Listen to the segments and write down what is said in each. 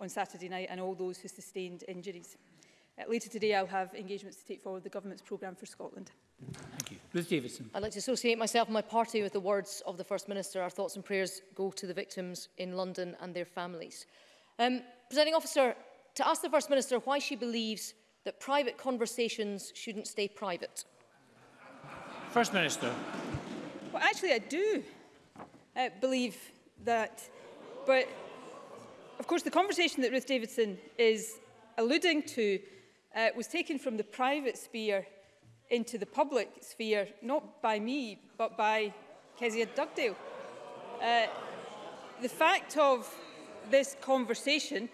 on Saturday night and all those who sustained injuries. Uh, later today, I'll have engagements to take forward the government's programme for Scotland. Thank you. Ruth Davidson. I'd like to associate myself and my party with the words of the First Minister. Our thoughts and prayers go to the victims in London and their families. Um, Presenting Officer, to ask the First Minister why she believes that private conversations shouldn't stay private. First Minister. Well, actually, I do uh, believe that. But, of course, the conversation that Ruth Davidson is alluding to uh, was taken from the private sphere into the public sphere, not by me, but by Kezia Dugdale. Uh, the fact of this conversation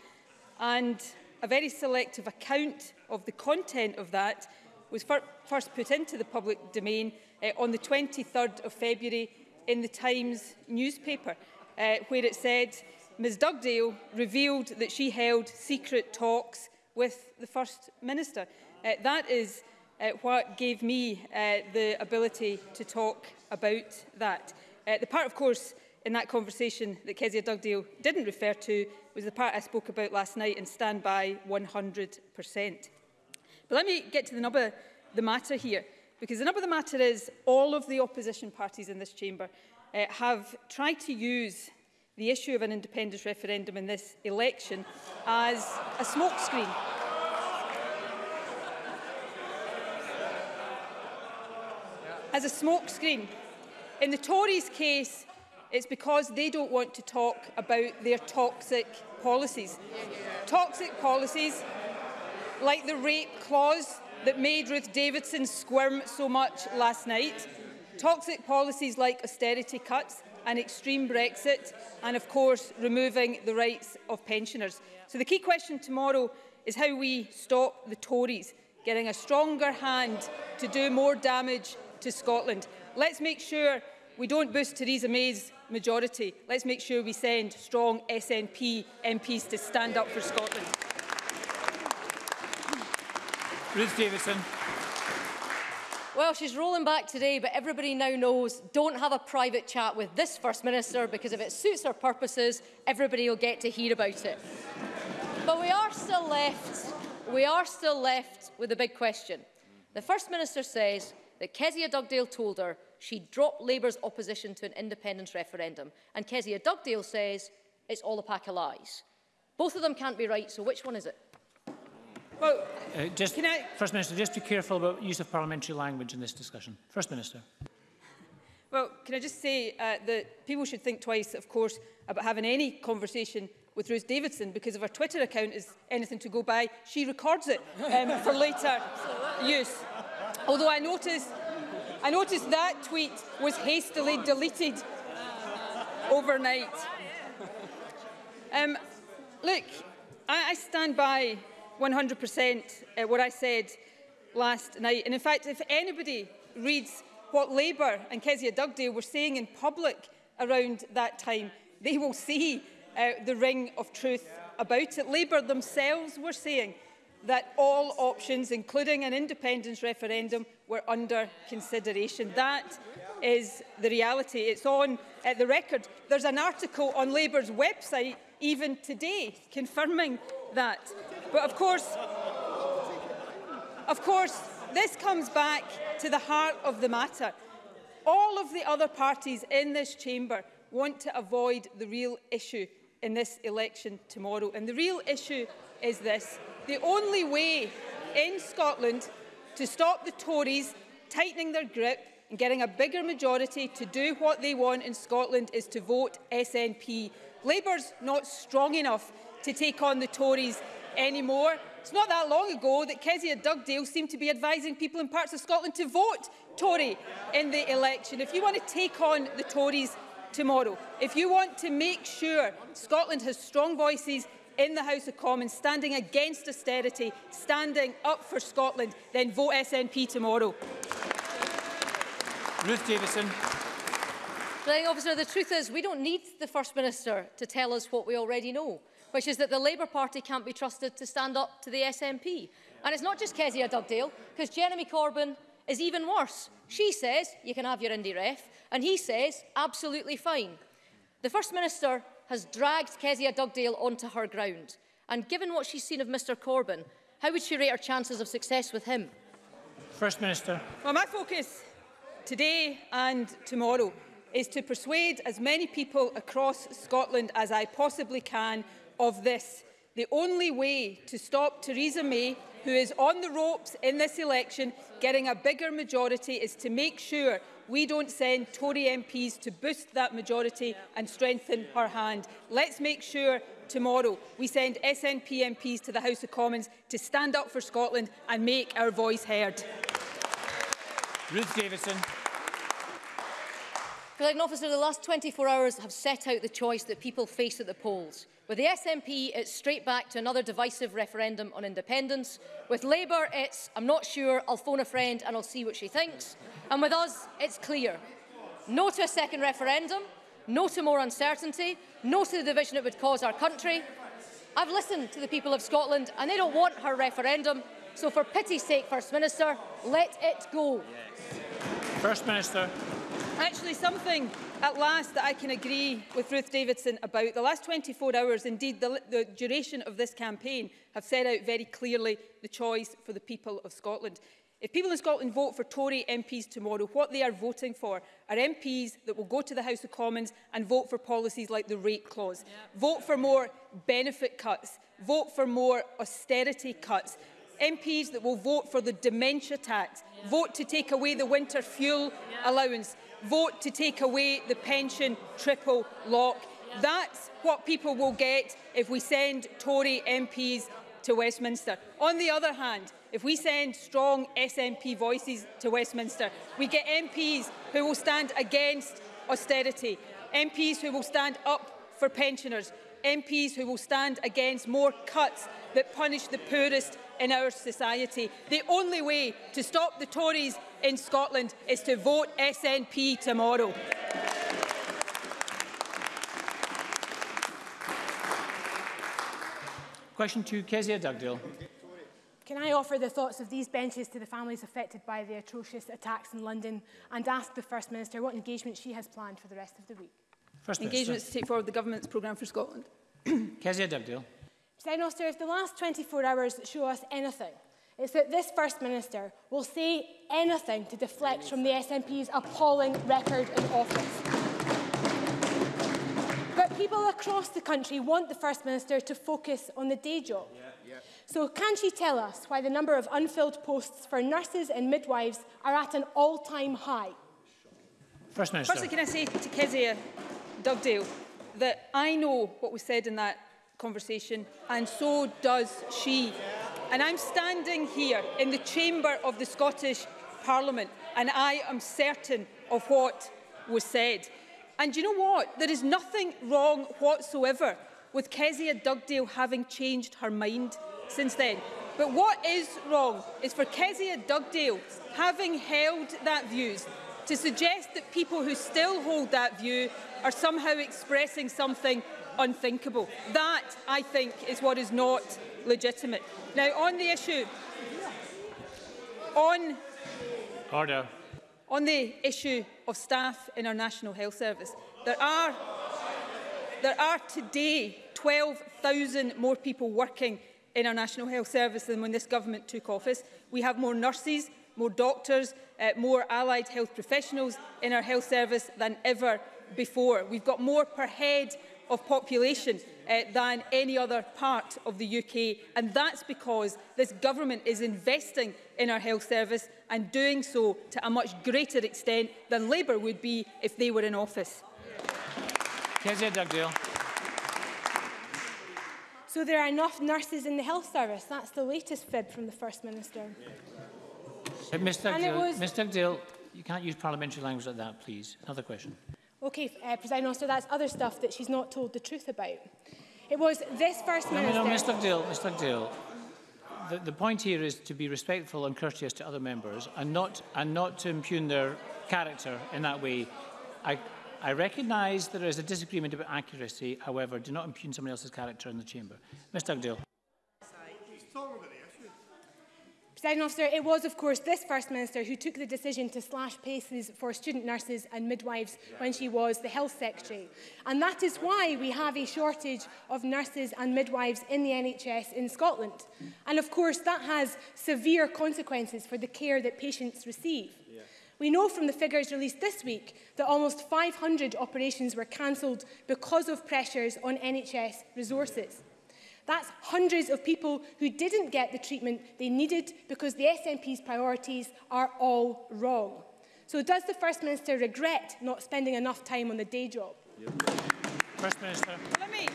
and a very selective account of the content of that was fir first put into the public domain uh, on the 23rd of February in the Times newspaper, uh, where it said Ms Dugdale revealed that she held secret talks with the First Minister. Uh, that is uh, what gave me uh, the ability to talk about that. Uh, the part, of course, in that conversation that Kezia Dugdale didn't refer to was the part I spoke about last night and stand by 100%. But let me get to the number the matter here, because the number of the matter is all of the opposition parties in this chamber uh, have tried to use the issue of an independence referendum in this election as a smokescreen. As a smokescreen. In the Tories' case, it's because they don't want to talk about their toxic policies. Toxic policies like the rape clause that made Ruth Davidson squirm so much last night, toxic policies like austerity cuts, an extreme Brexit and, of course, removing the rights of pensioners. So the key question tomorrow is how we stop the Tories getting a stronger hand to do more damage to Scotland. Let's make sure we don't boost Theresa May's majority. Let's make sure we send strong SNP MPs to stand up for Scotland. Ruth Davidson. Well, she's rolling back today, but everybody now knows don't have a private chat with this First Minister because if it suits her purposes, everybody will get to hear about it. but we are still left, we are still left with a big question. The First Minister says that Kezia Dugdale told her she dropped Labour's opposition to an independence referendum. And Kezia Dugdale says it's all a pack of lies. Both of them can't be right, so which one is it? Well, uh, just, can I... First Minister, just be careful about use of parliamentary language in this discussion. First Minister. Well, can I just say uh, that people should think twice, of course, about having any conversation with Ruth Davidson because if her Twitter account is anything to go by, she records it um, for later use. Although I noticed, I noticed that tweet was hastily deleted overnight. Um, look, I, I stand by 100% uh, what I said last night. And in fact, if anybody reads what Labour and Kezia Dugdale were saying in public around that time, they will see uh, the ring of truth about it. Labour themselves were saying that all options, including an independence referendum, were under consideration. That is the reality. It's on uh, the record. There's an article on Labour's website even today confirming that. But of course, of course, this comes back to the heart of the matter. All of the other parties in this chamber want to avoid the real issue in this election tomorrow. And the real issue is this. The only way in Scotland to stop the Tories tightening their grip and getting a bigger majority to do what they want in Scotland is to vote SNP. Labour's not strong enough to take on the Tories anymore. It's not that long ago that Kezia Dugdale seemed to be advising people in parts of Scotland to vote Tory in the election. If you want to take on the Tories tomorrow, if you want to make sure Scotland has strong voices in the House of Commons, standing against austerity, standing up for Scotland, then vote SNP tomorrow. Ruth Davidson. Now, officer, the truth is we don't need the First Minister to tell us what we already know, which is that the Labour Party can't be trusted to stand up to the SNP. And it's not just Kezia Dugdale, because Jeremy Corbyn is even worse. She says, you can have your Indy ref, and he says, absolutely fine. The First Minister has dragged Kezia Dugdale onto her ground. And given what she's seen of Mr Corbyn, how would she rate her chances of success with him? First Minister. Well, my focus today and tomorrow is to persuade as many people across Scotland as I possibly can of this. The only way to stop Theresa May, who is on the ropes in this election, getting a bigger majority is to make sure we don't send Tory MPs to boost that majority and strengthen her hand. Let's make sure tomorrow we send SNP MPs to the House of Commons to stand up for Scotland and make our voice heard. Ruth Davidson. Presiding officer, the last 24 hours have set out the choice that people face at the polls. With the SNP, it's uh, straight back to another divisive referendum on independence. With Labour, it's, I'm not sure, I'll phone a friend and I'll see what she thinks. And with us, it's clear. No to a second referendum, no to more uncertainty, no to the division it would cause our country. I've listened to the people of Scotland and they don't want her referendum. So for pity's sake, First Minister, let it go. First Minister actually something at last that I can agree with Ruth Davidson about. The last 24 hours, indeed the, the duration of this campaign, have set out very clearly the choice for the people of Scotland. If people in Scotland vote for Tory MPs tomorrow, what they are voting for are MPs that will go to the House of Commons and vote for policies like the rate clause, vote for more benefit cuts, vote for more austerity cuts, MPs that will vote for the dementia tax, vote to take away the winter fuel allowance vote to take away the pension triple lock. That's what people will get if we send Tory MPs to Westminster. On the other hand, if we send strong SNP voices to Westminster, we get MPs who will stand against austerity, MPs who will stand up for pensioners, MPs who will stand against more cuts that punish the poorest in our society. The only way to stop the Tories in Scotland is to vote SNP tomorrow. Question to Kezia Dugdale. Can I offer the thoughts of these benches to the families affected by the atrocious attacks in London and ask the First Minister what engagement she has planned for the rest of the week? First engagements Minister. to take forward the government's programme for Scotland. Kezia Dibdale. President Auster, if the last 24 hours show us anything, it's that this First Minister will say anything to deflect from the SNP's appalling record in office. But people across the country want the First Minister to focus on the day job. Yeah, yeah. So can she tell us why the number of unfilled posts for nurses and midwives are at an all-time high? First Minister. Firstly, can I say to Kezia Dugdale that I know what was said in that conversation and so does she. And I'm standing here in the chamber of the Scottish Parliament and I am certain of what was said. And you know what? There is nothing wrong whatsoever with Kezia Dugdale having changed her mind since then. But what is wrong is for Kezia Dugdale having held that views To suggest that people who still hold that view are somehow expressing something unthinkable. That, I think, is what is not legitimate. Now, on the issue... On... Order. On the issue of staff in our National Health Service, there are, there are today 12,000 more people working in our National Health Service than when this government took office. We have more nurses, more doctors, uh, more allied health professionals in our health service than ever before. We've got more per head of population uh, than any other part of the UK. And that's because this government is investing in our health service and doing so to a much greater extent than Labour would be if they were in office. So there are enough nurses in the health service. That's the latest fib from the First Minister. Yeah. Uh, Mr. And was... Mr. Dale, you can't use parliamentary language like that, please. Another question. Okay, uh, President Officer, that's other stuff that she's not told the truth about. It was this First Minister... No, no, Mr. Dale, Mr. Dale, the, the point here is to be respectful and courteous to other members and not, and not to impugn their character in that way. I, I recognise there is a disagreement about accuracy, however, do not impugn somebody else's character in the chamber. Mr. Dugdale. President officer, it was, of course, this First Minister who took the decision to slash paces for student nurses and midwives when she was the Health Secretary. And that is why we have a shortage of nurses and midwives in the NHS in Scotland. And, of course, that has severe consequences for the care that patients receive. We know from the figures released this week that almost 500 operations were cancelled because of pressures on NHS resources. That's hundreds of people who didn't get the treatment they needed because the SNP's priorities are all wrong. So does the First Minister regret not spending enough time on the day job? Yep. First Minister. Let me.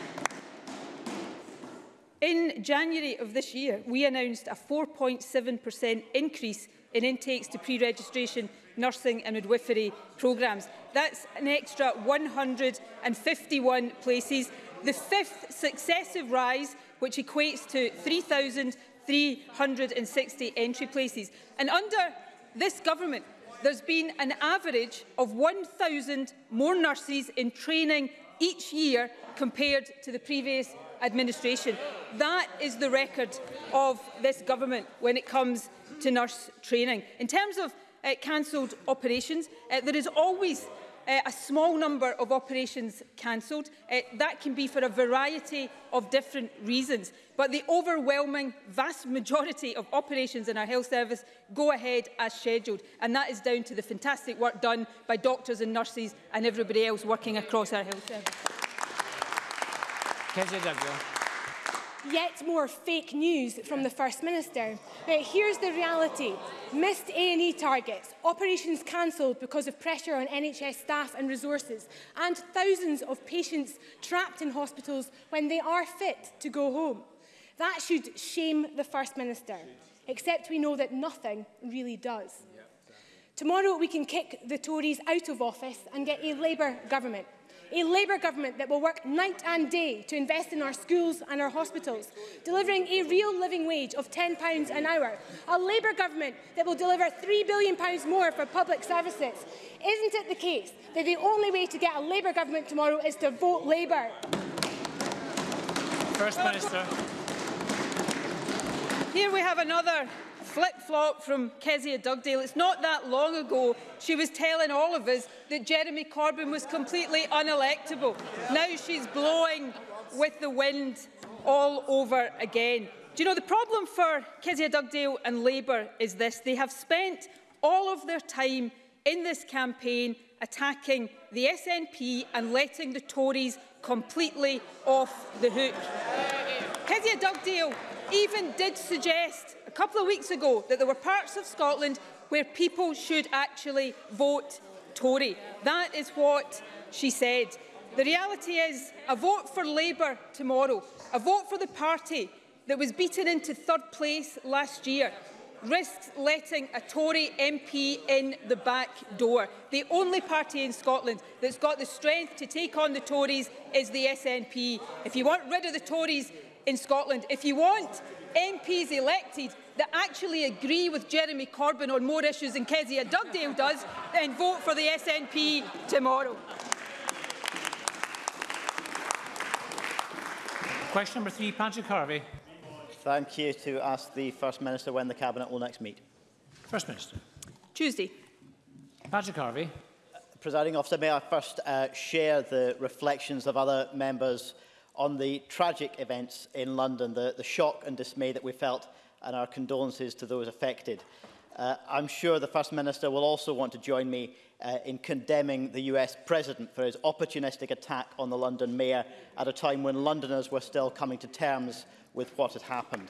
In January of this year, we announced a 4.7% increase in intakes to pre-registration nursing and midwifery programmes. That's an extra 151 places the fifth successive rise, which equates to 3,360 entry places. And under this government, there's been an average of 1,000 more nurses in training each year compared to the previous administration. That is the record of this government when it comes to nurse training. In terms of uh, cancelled operations, uh, there is always uh, a small number of operations cancelled. Uh, that can be for a variety of different reasons. But the overwhelming vast majority of operations in our health service go ahead as scheduled. And that is down to the fantastic work done by doctors and nurses and everybody else working across our health service yet more fake news from the First Minister. Now, here's the reality. Missed A&E targets, operations cancelled because of pressure on NHS staff and resources, and thousands of patients trapped in hospitals when they are fit to go home. That should shame the First Minister, except we know that nothing really does. Tomorrow we can kick the Tories out of office and get a Labour government a Labour government that will work night and day to invest in our schools and our hospitals, delivering a real living wage of £10 an hour, a Labour government that will deliver £3 billion more for public services. Isn't it the case that the only way to get a Labour government tomorrow is to vote Labour? First Minister. Here we have another flip-flop from Kezia Dugdale. It's not that long ago she was telling all of us that Jeremy Corbyn was completely unelectable. Now she's blowing with the wind all over again. Do you know, the problem for Kezia Dugdale and Labour is this. They have spent all of their time in this campaign attacking the SNP and letting the Tories completely off the hook. Kezia Dugdale even did suggest couple of weeks ago that there were parts of Scotland where people should actually vote Tory. That is what she said. The reality is a vote for Labour tomorrow, a vote for the party that was beaten into third place last year, risks letting a Tory MP in the back door. The only party in Scotland that's got the strength to take on the Tories is the SNP. If you want rid of the Tories in Scotland, if you want MPs elected that actually agree with Jeremy Corbyn on more issues than Kezia Dugdale does, then vote for the SNP tomorrow. Question number three, Patrick Harvey. Thank you to ask the First Minister when the Cabinet will next meet. First Minister. Tuesday. Patrick Harvey. Presiding officer, may I first uh, share the reflections of other members on the tragic events in London, the, the shock and dismay that we felt and our condolences to those affected. Uh, I'm sure the First Minister will also want to join me uh, in condemning the US President for his opportunistic attack on the London Mayor at a time when Londoners were still coming to terms with what had happened.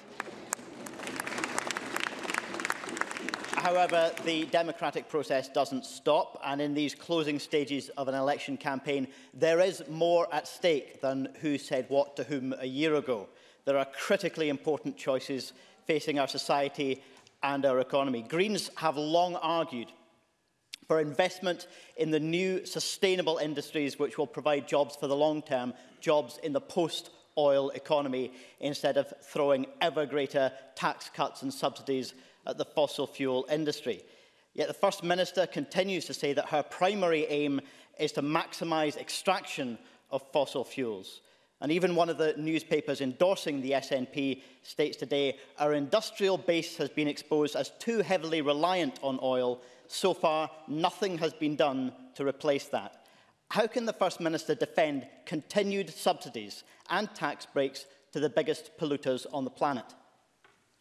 However, the democratic process doesn't stop, and in these closing stages of an election campaign, there is more at stake than who said what to whom a year ago. There are critically important choices facing our society and our economy. Greens have long argued for investment in the new sustainable industries which will provide jobs for the long term, jobs in the post-oil economy, instead of throwing ever greater tax cuts and subsidies at the fossil fuel industry. Yet the First Minister continues to say that her primary aim is to maximise extraction of fossil fuels. And even one of the newspapers endorsing the SNP states today, our industrial base has been exposed as too heavily reliant on oil. So far, nothing has been done to replace that. How can the First Minister defend continued subsidies and tax breaks to the biggest polluters on the planet?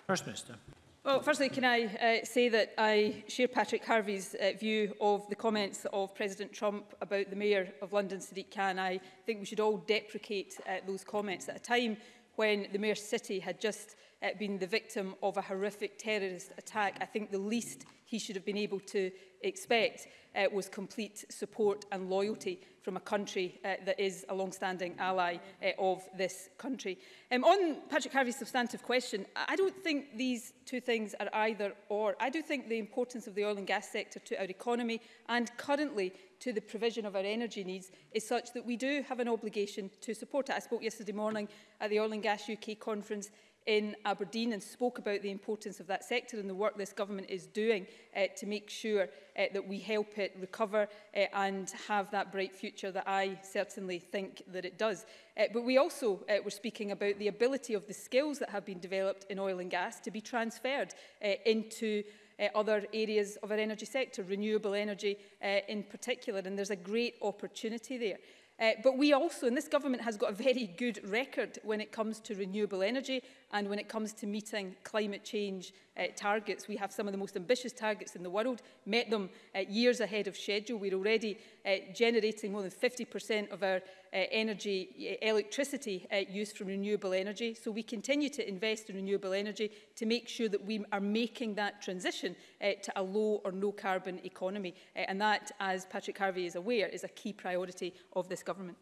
First Minister. Well, firstly, can I uh, say that I share Patrick Harvey's uh, view of the comments of President Trump about the Mayor of London, Sadiq Khan. I think we should all deprecate uh, those comments at a time when the Mayor's city had just uh, been the victim of a horrific terrorist attack. I think the least he should have been able to expect uh, was complete support and loyalty from a country uh, that is a long-standing ally uh, of this country. Um, on Patrick Harvey's substantive question, I don't think these two things are either or. I do think the importance of the oil and gas sector to our economy and currently to the provision of our energy needs is such that we do have an obligation to support it. I spoke yesterday morning at the Oil and Gas UK conference in Aberdeen and spoke about the importance of that sector and the work this government is doing uh, to make sure uh, that we help it recover uh, and have that bright future that I certainly think that it does. Uh, but we also uh, were speaking about the ability of the skills that have been developed in oil and gas to be transferred uh, into uh, other areas of our energy sector, renewable energy uh, in particular, and there's a great opportunity there. Uh, but we also, and this government has got a very good record when it comes to renewable energy And when it comes to meeting climate change uh, targets, we have some of the most ambitious targets in the world, met them uh, years ahead of schedule. We're already uh, generating more than 50% of our uh, energy, uh, electricity uh, use from renewable energy. So we continue to invest in renewable energy to make sure that we are making that transition uh, to a low or no carbon economy. Uh, and that, as Patrick Harvey is aware, is a key priority of this government.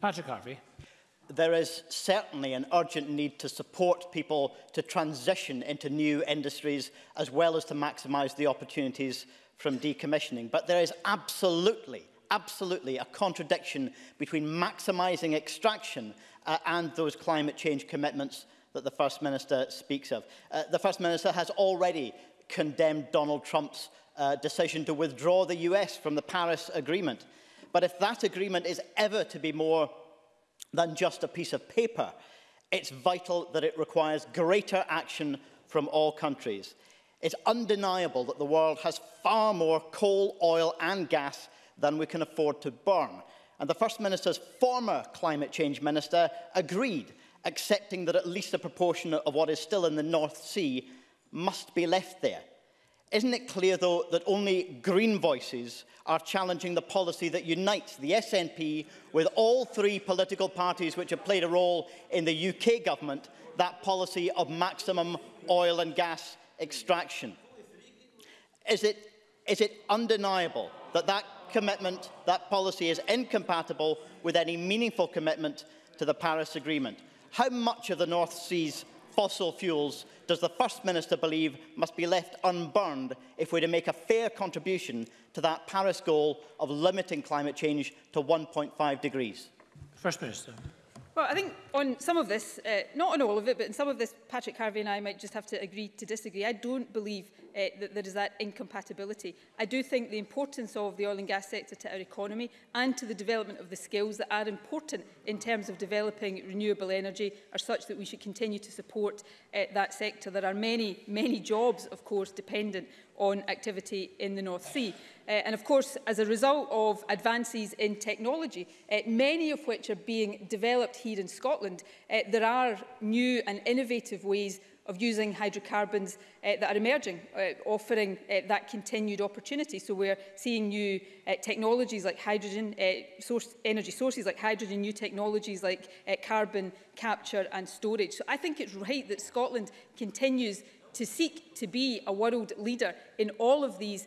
Patrick Harvey there is certainly an urgent need to support people to transition into new industries as well as to maximise the opportunities from decommissioning. But there is absolutely, absolutely a contradiction between maximising extraction uh, and those climate change commitments that the First Minister speaks of. Uh, the First Minister has already condemned Donald Trump's uh, decision to withdraw the US from the Paris Agreement. But if that agreement is ever to be more than just a piece of paper, it's vital that it requires greater action from all countries. It's undeniable that the world has far more coal, oil and gas than we can afford to burn. And the First Minister's former climate change minister agreed, accepting that at least a proportion of what is still in the North Sea must be left there. Isn't it clear, though, that only green voices are challenging the policy that unites the SNP with all three political parties which have played a role in the UK government, that policy of maximum oil and gas extraction? Is it, is it undeniable that that commitment, that policy is incompatible with any meaningful commitment to the Paris Agreement? How much of the North Sea's fossil fuels does the First Minister believe must be left unburned if we're to make a fair contribution to that Paris goal of limiting climate change to 1.5 degrees? First Minister. Well, I think on some of this, uh, not on all of it, but in some of this, Patrick Harvey and I might just have to agree to disagree. I don't believe uh, eh, that there is that incompatibility. I do think the importance of the oil and gas sector to our economy and to the development of the skills that are important in terms of developing renewable energy are such that we should continue to support uh, that sector. There are many, many jobs, of course, dependent on activity in the North Sea. Uh, and of course, as a result of advances in technology, uh, many of which are being developed here in Scotland, uh, there are new and innovative ways of using hydrocarbons uh, that are emerging, uh, offering uh, that continued opportunity. So we're seeing new uh, technologies like hydrogen, uh, source, energy sources like hydrogen, new technologies like uh, carbon capture and storage. So I think it's right that Scotland continues to seek to be a world leader in all of these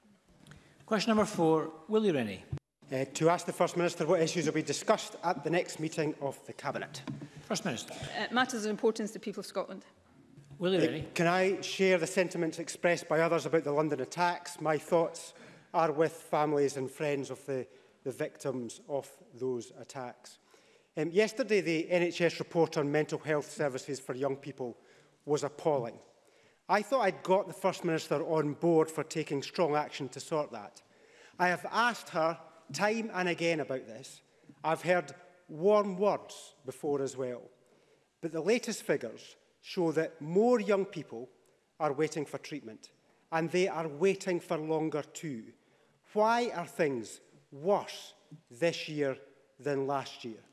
Question number four, Willie Rennie. Uh, to ask the First Minister what issues will be discussed at the next meeting of the Cabinet. First Minister. Uh, matters of importance to people of Scotland. Will you really? Can I share the sentiments expressed by others about the London attacks? My thoughts are with families and friends of the, the victims of those attacks. Um, yesterday, the NHS report on mental health services for young people was appalling. I thought I'd got the First Minister on board for taking strong action to sort that. I have asked her time and again about this. I've heard warm words before as well. But the latest figures show that more young people are waiting for treatment and they are waiting for longer too. Why are things worse this year than last year?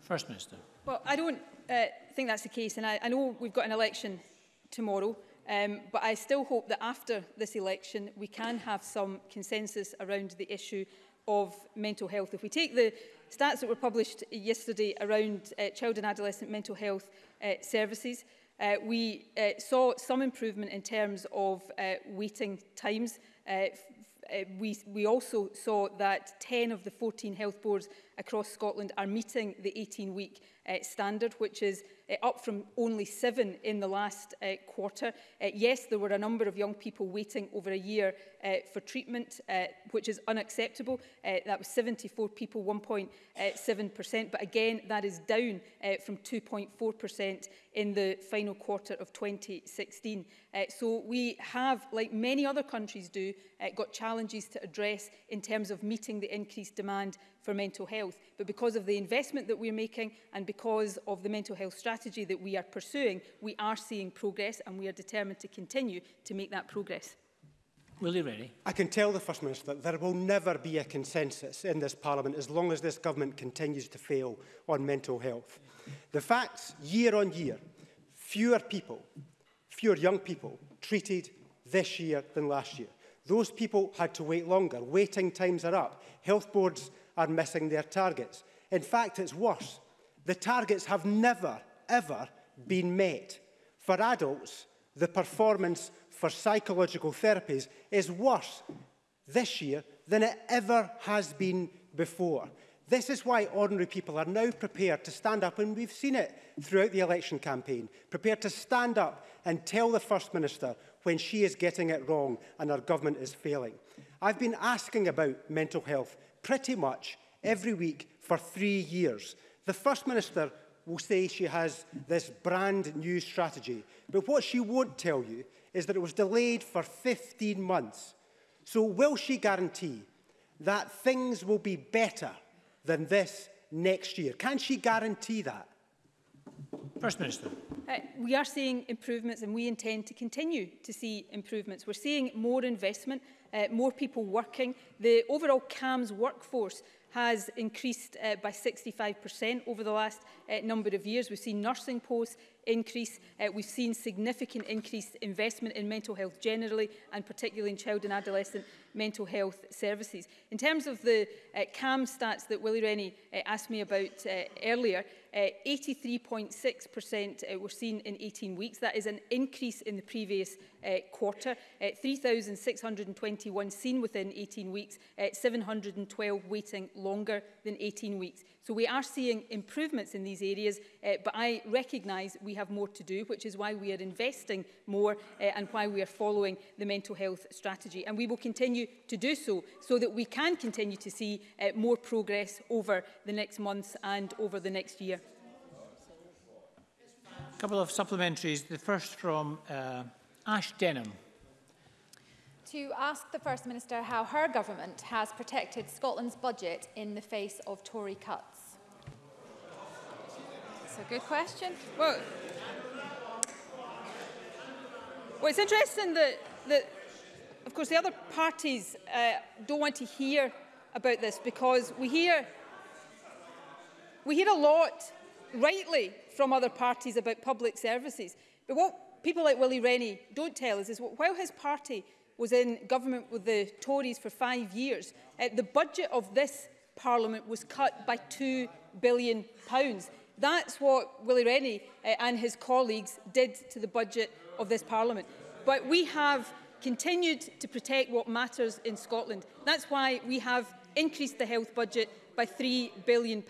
First Minister. Well, I don't uh, think that's the case and I, I know we've got an election tomorrow um, but I still hope that after this election we can have some consensus around the issue of mental health. If we take the stats that were published yesterday around uh, child and adolescent mental health uh, services. Uh, we uh, saw some improvement in terms of uh, waiting times. Uh, uh, we, we also saw that 10 of the 14 health boards across Scotland are meeting the 18-week uh, standard, which is uh, up from only seven in the last uh, quarter. Uh, yes, there were a number of young people waiting over a year uh, for treatment, uh, which is unacceptable. Uh, that was 74 people, 1.7%. But again, that is down uh, from 2.4% in the final quarter of 2016. Uh, so we have, like many other countries do, uh, got challenges to address in terms of meeting the increased demand for mental health. But because of the investment that we're making and because of the mental health strategy that we are pursuing, we are seeing progress and we are determined to continue to make that progress. Willie really? I can tell the First Minister that there will never be a consensus in this Parliament as long as this government continues to fail on mental health. The facts, year on year, fewer people, fewer young people treated this year than last year. Those people had to wait longer. Waiting times are up. Health boards are missing their targets. In fact, it's worse. The targets have never, ever been met. For adults, the performance for psychological therapies is worse this year than it ever has been before. This is why ordinary people are now prepared to stand up, and we've seen it throughout the election campaign, prepared to stand up and tell the First Minister when she is getting it wrong and our government is failing. I've been asking about mental health pretty much every week for three years. The First Minister will say she has this brand new strategy, but what she won't tell you is that it was delayed for 15 months. So will she guarantee that things will be better than this next year? Can she guarantee that? First Minister. Uh, we are seeing improvements and we intend to continue to see improvements. We're seeing more investment, uh, more people working. The overall CAMS workforce has increased uh, by 65% over the last uh, number of years. We've seen nursing posts increase. Uh, we've seen significant increased investment in mental health generally and particularly in child and adolescent mental health services. In terms of the uh, CAM stats that Willie Rennie uh, asked me about uh, earlier, 83.6% uh, uh, were seen in 18 weeks. That is an increase in the previous uh, quarter. Uh, 3,621 seen within 18 weeks, uh, 712 waiting longer than 18 weeks. So we are seeing improvements in these areas, uh, but I recognise we have more to do, which is why we are investing more uh, and why we are following the mental health strategy. And we will continue to do so, so that we can continue to see uh, more progress over the next months and over the next year. A couple of supplementaries. The first from uh, Ash Denham. To ask the First Minister how her government has protected Scotland's budget in the face of Tory cuts. It's a good question. Well, well it's interesting that, that, of course, the other parties uh, don't want to hear about this because we hear, we hear a lot, rightly, from other parties about public services. But what people like Willie Rennie don't tell us is while his party was in government with the Tories for five years, uh, the budget of this parliament was cut by £2 billion. Pounds. That's what Willie Rennie uh, and his colleagues did to the budget of this parliament. But we have continued to protect what matters in Scotland. That's why we have increased the health budget by £3 billion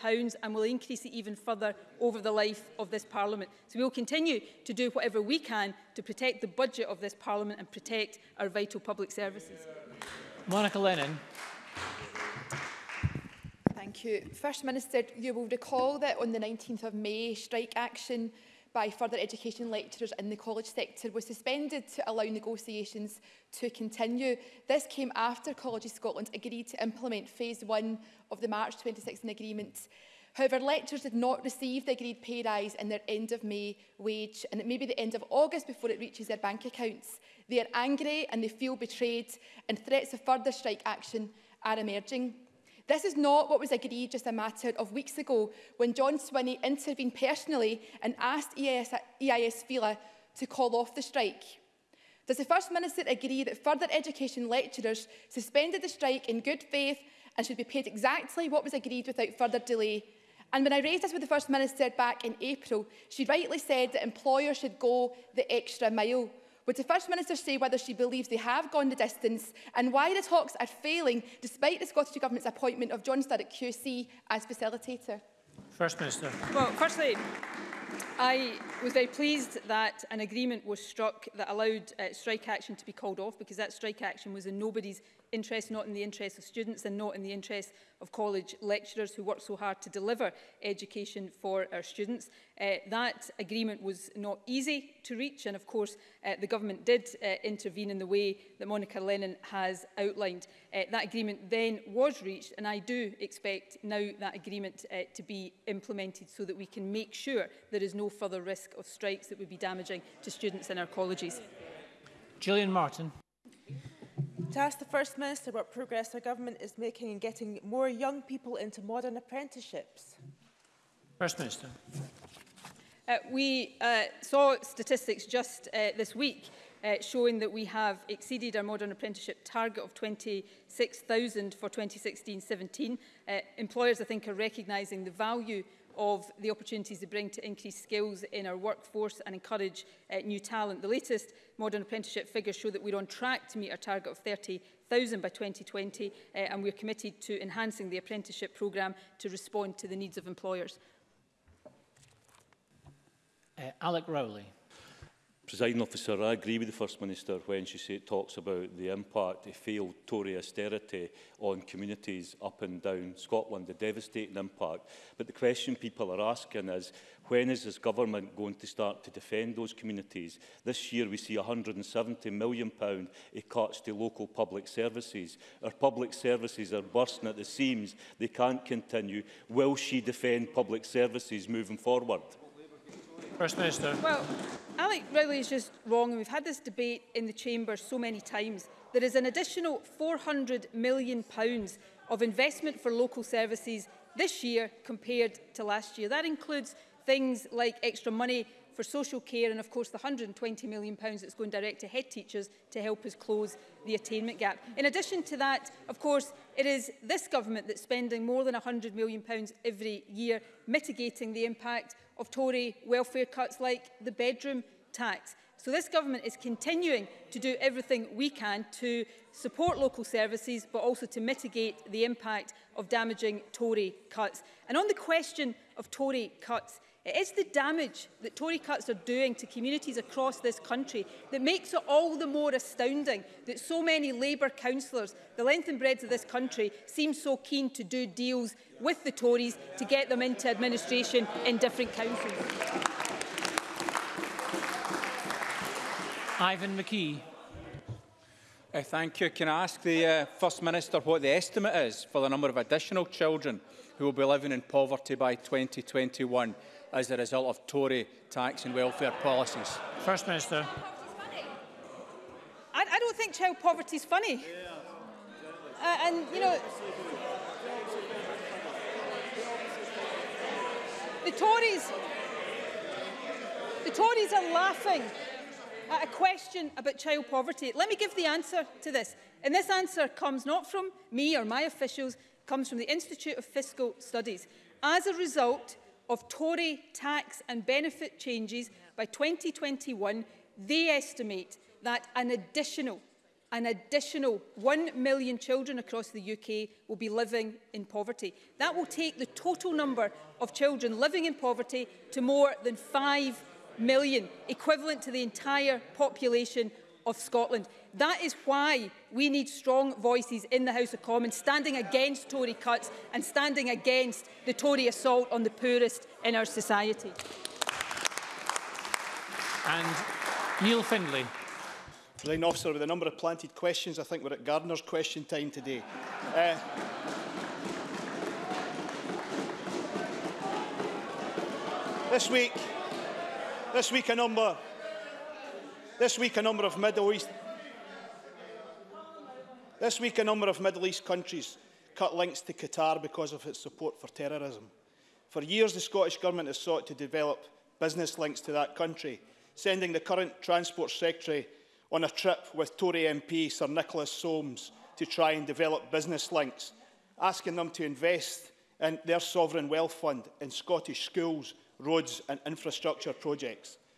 and will increase it even further over the life of this Parliament. So we will continue to do whatever we can to protect the budget of this Parliament and protect our vital public services. Monica Lennon. Thank you. First Minister, you will recall that on the 19th of May, strike action by further education lecturers in the college sector was suspended to allow negotiations to continue. This came after of Scotland agreed to implement phase one of the March 2016 agreement. However, lecturers did not receive the agreed pay rise in their end of May wage and it may be the end of August before it reaches their bank accounts. They are angry and they feel betrayed and threats of further strike action are emerging. This is not what was agreed just a matter of weeks ago when John Swinney intervened personally and asked EIS, EIS Fila to call off the strike. Does the First Minister agree that further education lecturers suspended the strike in good faith and should be paid exactly what was agreed without further delay? And when I raised this with the First Minister back in April, she rightly said that employers should go the extra mile. Would the First Minister say whether she believes they have gone the distance and why the talks are failing despite the Scottish Government's appointment of John at QC as facilitator? First Minister. Well, firstly, I was very pleased that an agreement was struck that allowed uh, strike action to be called off because that strike action was in nobody's interest not in the interest of students and not in the interest of college lecturers who work so hard to deliver education for our students. Uh, that agreement was not easy to reach and of course uh, the government did uh, intervene in the way that Monica Lennon has outlined. Uh, that agreement then was reached and I do expect now that agreement uh, to be implemented so that we can make sure there is no further risk of strikes that would be damaging to students in our colleges. Gillian Martin to ask the First Minister what progress the government is making in getting more young people into modern apprenticeships. First Minister. Uh, we uh, saw statistics just uh, this week uh, showing that we have exceeded our modern apprenticeship target of 26,000 for 2016-17. Uh, employers, I think, are recognising the value of the opportunities they bring to increase skills in our workforce and encourage uh, new talent. The latest modern apprenticeship figures show that we're on track to meet our target of 30,000 by 2020 uh, and we're committed to enhancing the apprenticeship programme to respond to the needs of employers. Uh, Alec Rowley. Presiding officer, I agree with the First Minister when she say, talks about the impact of failed Tory austerity on communities up and down Scotland, the devastating impact. But the question people are asking is, when is this government going to start to defend those communities? This year we see £170 million pound it cuts to local public services. Our public services are bursting at the seams. They can't continue. Will she defend public services moving forward? First Minister. Well, Alec Ridley is just wrong, and we've had this debate in the Chamber so many times. There is an additional £400 million of investment for local services this year compared to last year. That includes things like extra money for social care and of course the £120 million that's going direct to head teachers to help us close the attainment gap. In addition to that, of course, It is this government that's spending more than £100 million every year mitigating the impact of Tory welfare cuts like the bedroom tax. So this government is continuing to do everything we can to support local services but also to mitigate the impact of damaging Tory cuts. And on the question of Tory cuts, It is the damage that Tory cuts are doing to communities across this country that makes it all the more astounding that so many Labour councillors, the length and breadth of this country, seem so keen to do deals with the Tories to get them into administration in different councils. Ivan McKee. Uh, thank you. Can I ask the uh, First Minister what the estimate is for the number of additional children who will be living in poverty by 2021? as a result of Tory tax and welfare policies? First Minister. I, I don't think child poverty is funny. Uh, and, you know, the Tories, the Tories are laughing at a question about child poverty. Let me give the answer to this. And this answer comes not from me or my officials, comes from the Institute of Fiscal Studies. As a result, of Tory tax and benefit changes by 2021, they estimate that an additional an additional 1 million children across the UK will be living in poverty. That will take the total number of children living in poverty to more than 5 million, equivalent to the entire population of Scotland. That is why we need strong voices in the House of Commons standing against Tory cuts and standing against the Tory assault on the poorest in our society. And Neil Findlay. Presiding officer, with a number of planted questions, I think we're at Gardner's question time today. uh, this week, this week a number This week, a number of Middle East... This week, a number of Middle East countries cut links to Qatar because of its support for terrorism. For years, the Scottish Government has sought to develop business links to that country, sending the current Transport Secretary on a trip with Tory MP Sir Nicholas Soames to try and develop business links, asking them to invest in their sovereign wealth fund in Scottish schools, roads and infrastructure projects.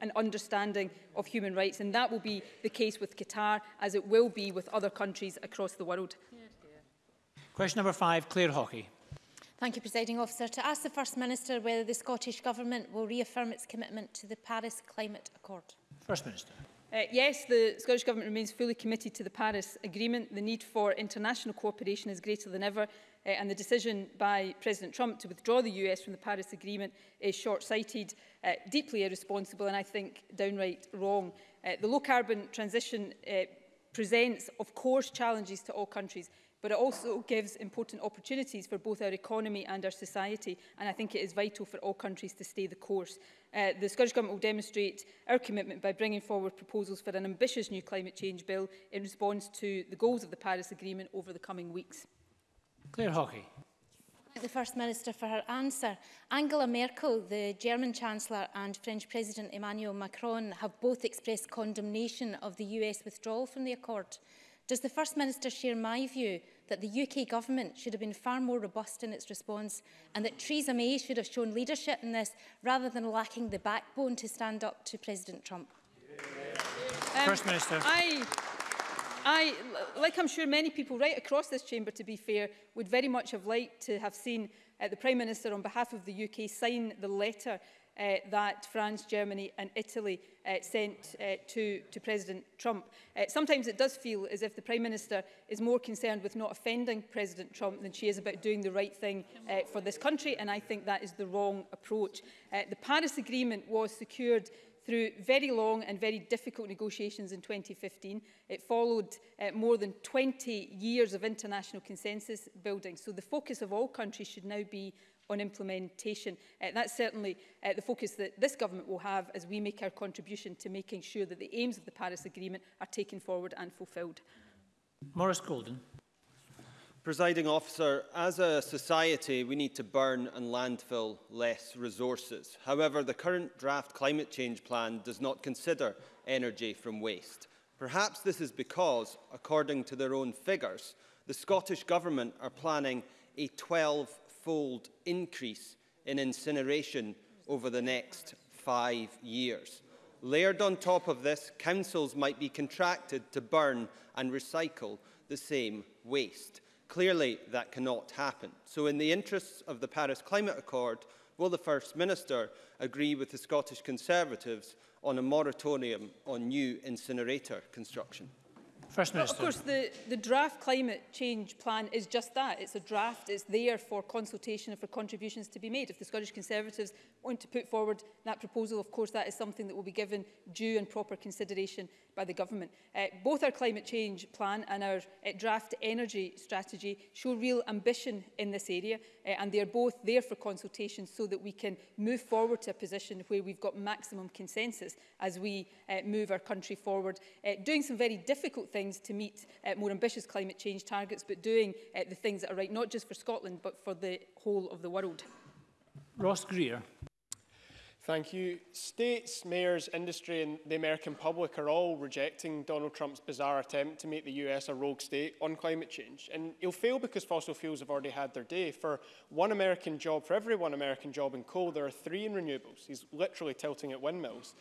and understanding of human rights. And that will be the case with Qatar, as it will be with other countries across the world. Question number five, Claire Hockey. Thank you, Presiding Officer. To ask the First Minister whether the Scottish Government will reaffirm its commitment to the Paris Climate Accord. First Minister. Uh, yes, the Scottish Government remains fully committed to the Paris Agreement. The need for international cooperation is greater than ever, uh, and the decision by President Trump to withdraw the US from the Paris Agreement is short-sighted, uh, deeply irresponsible, and I think downright wrong. Uh, the low-carbon transition uh, presents, of course, challenges to all countries, but it also gives important opportunities for both our economy and our society. And I think it is vital for all countries to stay the course. Uh, the Scottish Government will demonstrate our commitment by bringing forward proposals for an ambitious new climate change bill in response to the goals of the Paris Agreement over the coming weeks. Claire Hawkey. Thank the First Minister for her answer. Angela Merkel, the German Chancellor and French President Emmanuel Macron have both expressed condemnation of the US withdrawal from the Accord. Does the First Minister share my view that the UK government should have been far more robust in its response and that Theresa May should have shown leadership in this rather than lacking the backbone to stand up to President Trump. Um, First Minister. I, I, like I'm sure many people right across this chamber, to be fair, would very much have liked to have seen uh, the Prime Minister on behalf of the UK sign the letter uh, that France, Germany and Italy uh, sent uh, to, to President Trump. Uh, sometimes it does feel as if the Prime Minister is more concerned with not offending President Trump than she is about doing the right thing uh, for this country, and I think that is the wrong approach. Uh, the Paris Agreement was secured through very long and very difficult negotiations in 2015. It followed uh, more than 20 years of international consensus building. So the focus of all countries should now be on implementation. Uh, that's certainly uh, the focus that this government will have as we make our contribution to making sure that the aims of the Paris Agreement are taken forward and fulfilled. Morris Golden. Presiding officer, as a society, we need to burn and landfill less resources. However, the current draft climate change plan does not consider energy from waste. Perhaps this is because, according to their own figures, the Scottish Government are planning a 12 fold increase in incineration over the next five years. Layered on top of this, councils might be contracted to burn and recycle the same waste. Clearly, that cannot happen. So in the interests of the Paris Climate Accord, will the First Minister agree with the Scottish Conservatives on a moratorium on new incinerator construction? First Minister. But of course, the, the draft climate change plan is just that. It's a draft. It's there for consultation and for contributions to be made. If the Scottish Conservatives want to put forward that proposal, of course, that is something that will be given due and proper consideration by the government. Uh, both our climate change plan and our uh, draft energy strategy show real ambition in this area, uh, and they are both there for consultation so that we can move forward to a position where we've got maximum consensus as we uh, move our country forward, uh, doing some very difficult things things to meet uh, more ambitious climate change targets, but doing uh, the things that are right, not just for Scotland, but for the whole of the world. Ross Greer. Thank you. States, mayors, industry and the American public are all rejecting Donald Trump's bizarre attempt to make the US a rogue state on climate change. And he'll fail because fossil fuels have already had their day. For one American job, for every one American job in coal, there are three in renewables. He's literally tilting at windmills.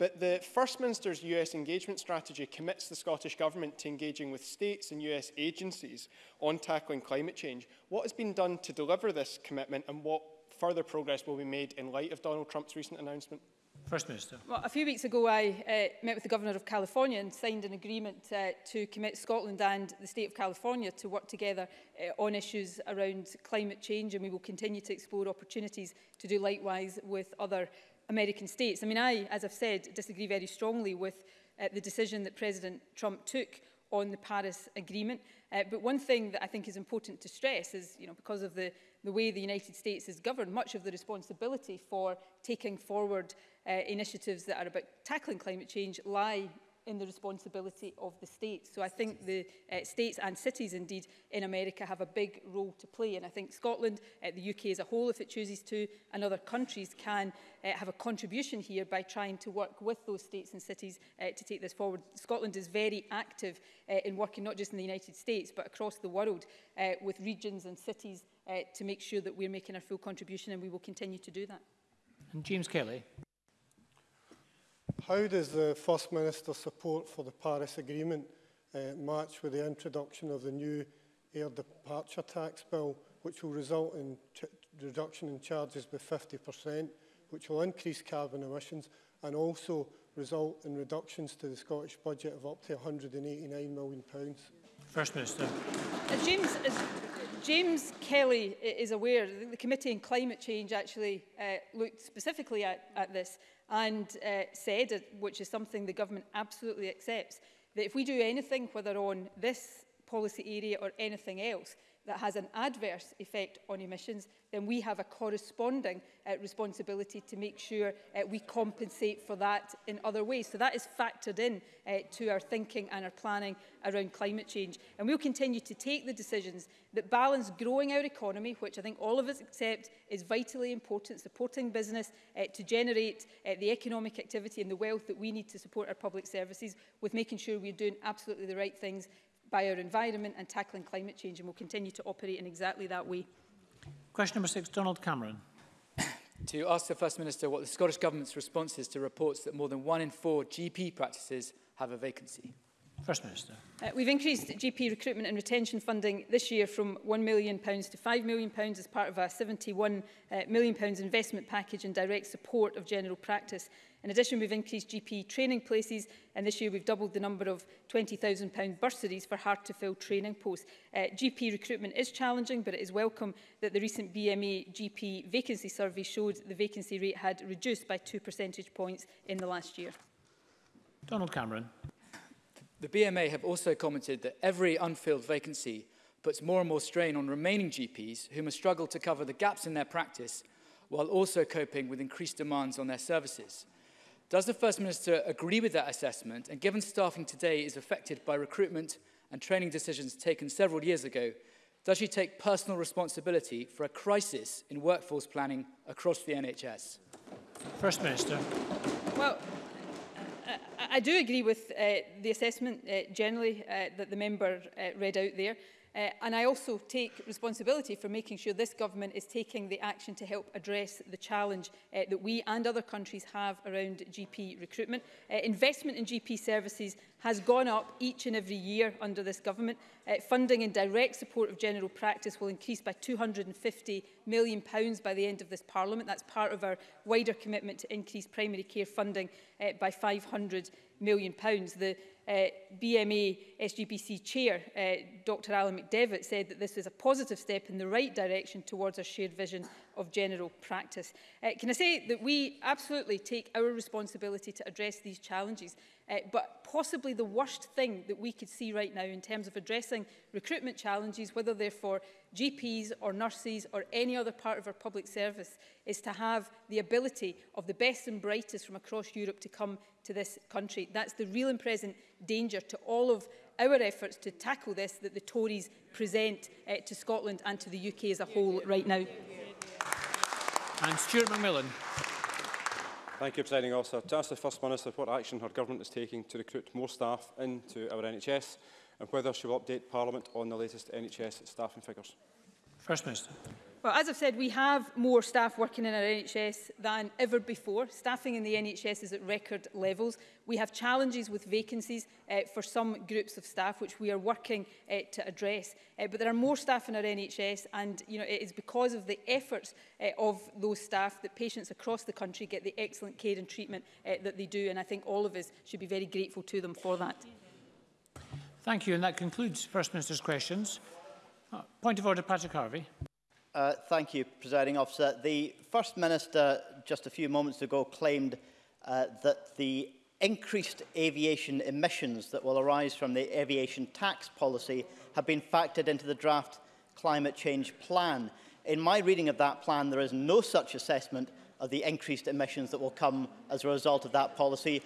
But the First Minister's US engagement strategy commits the Scottish Government to engaging with states and US agencies on tackling climate change. What has been done to deliver this commitment and what further progress will be made in light of Donald Trump's recent announcement? First Minister. Well, a few weeks ago, I uh, met with the Governor of California and signed an agreement uh, to commit Scotland and the State of California to work together uh, on issues around climate change, and we will continue to explore opportunities to do likewise with other American states. I mean, I, as I've said, disagree very strongly with uh, the decision that President Trump took on the Paris Agreement. Uh, but one thing that I think is important to stress is, you know, because of the, the way the United States is governed, much of the responsibility for taking forward uh, initiatives that are about tackling climate change lie in the responsibility of the states. So I think the uh, states and cities indeed in America have a big role to play and I think Scotland, uh, the UK as a whole if it chooses to, and other countries can uh, have a contribution here by trying to work with those states and cities uh, to take this forward. Scotland is very active uh, in working not just in the United States but across the world uh, with regions and cities uh, to make sure that we're making our full contribution and we will continue to do that. And James Kelly how does the First Minister's support for the Paris Agreement uh, eh, match with the introduction of the new air departure tax bill, which will result in reduction in charges by 50%, which will increase carbon emissions and also result in reductions to the Scottish budget of up to £189 million. Pounds? First Minister. Uh, James, as James Kelly is aware, the Committee on Climate Change actually uh, looked specifically at, at this and uh, said, uh, which is something the government absolutely accepts, that if we do anything, whether on this policy area or anything else, that has an adverse effect on emissions, then we have a corresponding uh, responsibility to make sure uh, we compensate for that in other ways. So that is factored in uh, to our thinking and our planning around climate change. And we'll continue to take the decisions that balance growing our economy, which I think all of us accept is vitally important, supporting business uh, to generate uh, the economic activity and the wealth that we need to support our public services, with making sure we're doing absolutely the right things by our environment and tackling climate change, and will continue to operate in exactly that way. Question number six, Donald Cameron. to ask the First Minister what the Scottish Government's response is to reports that more than one in four GP practices have a vacancy. First Minister. Uh, we've increased GP recruitment and retention funding this year from £1 million to £5 million as part of a £71 uh, million investment package in direct support of general practice. In addition, we've increased GP training places and this year we've doubled the number of £20,000 bursaries for hard-to-fill training posts. Uh, GP recruitment is challenging, but it is welcome that the recent BMA GP vacancy survey showed the vacancy rate had reduced by two percentage points in the last year. Donald Cameron. The BMA have also commented that every unfilled vacancy puts more and more strain on remaining GPs who must struggle to cover the gaps in their practice while also coping with increased demands on their services. Does the First Minister agree with that assessment? And given staffing today is affected by recruitment and training decisions taken several years ago, does she take personal responsibility for a crisis in workforce planning across the NHS? First Minister. Well, I do agree with uh, the assessment uh, generally uh, that the member uh, read out there. Uh, and I also take responsibility for making sure this government is taking the action to help address the challenge uh, that we and other countries have around GP recruitment. Uh, investment in GP services has gone up each and every year under this government. Uh, funding in direct support of general practice will increase by £250 million pounds by the end of this parliament. That's part of our wider commitment to increase primary care funding uh, by £500 million. Pounds. The uh, BMA SGPC chair, uh, Dr Alan McDevitt, said that this was a positive step in the right direction towards a shared vision of general practice. Uh, can I say that we absolutely take our responsibility to address these challenges, uh, but possibly the worst thing that we could see right now in terms of addressing recruitment challenges, whether they're for GPs or nurses or any other part of our public service, is to have the ability of the best and brightest from across Europe to come to this country. That's the real and present danger to all of our efforts to tackle this that the Tories present uh, to Scotland and to the UK as a whole right now. And Stuart McMillan. Thank you, Presiding Officer. To ask the First Minister what action her government is taking to recruit more staff into our NHS and whether she will update Parliament on the latest NHS staffing figures. First Minister. Well, as I've said, we have more staff working in our NHS than ever before. Staffing in the NHS is at record levels. We have challenges with vacancies uh, for some groups of staff, which we are working uh, to address. Uh, but there are more staff in our NHS, and you know, it is because of the efforts uh, of those staff that patients across the country get the excellent care and treatment uh, that they do. And I think all of us should be very grateful to them for that. Thank you. And that concludes First Minister's questions. Uh, point of order, Patrick Harvey. Uh, thank you, Presiding Officer. The First Minister just a few moments ago claimed uh, that the increased aviation emissions that will arise from the aviation tax policy have been factored into the draft climate change plan. In my reading of that plan, there is no such assessment of the increased emissions that will come as a result of that policy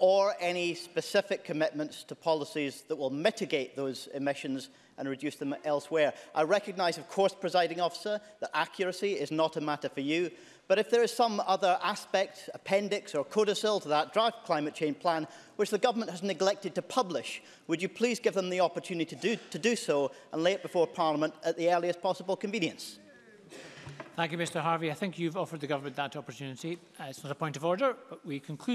or any specific commitments to policies that will mitigate those emissions and reduce them elsewhere. I recognise, of course, presiding officer, that accuracy is not a matter for you, but if there is some other aspect, appendix or codicil to that draft climate change plan, which the government has neglected to publish, would you please give them the opportunity to do, to do so and lay it before Parliament at the earliest possible convenience? Thank you, Mr Harvey. I think you've offered the government that opportunity. Uh, it's not a point of order, but we conclude